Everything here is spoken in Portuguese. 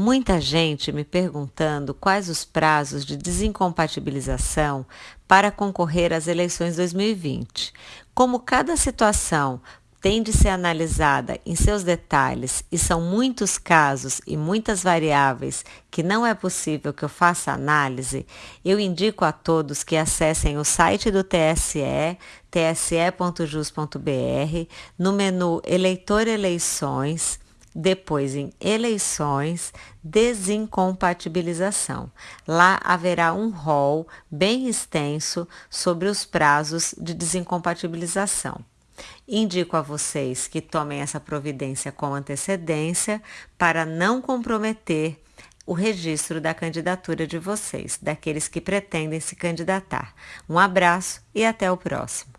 Muita gente me perguntando quais os prazos de desincompatibilização para concorrer às eleições 2020. Como cada situação tem de ser analisada em seus detalhes e são muitos casos e muitas variáveis que não é possível que eu faça análise, eu indico a todos que acessem o site do TSE, tse.jus.br, no menu Eleitor Eleições depois, em eleições, desincompatibilização. Lá haverá um rol bem extenso sobre os prazos de desincompatibilização. Indico a vocês que tomem essa providência com antecedência para não comprometer o registro da candidatura de vocês, daqueles que pretendem se candidatar. Um abraço e até o próximo.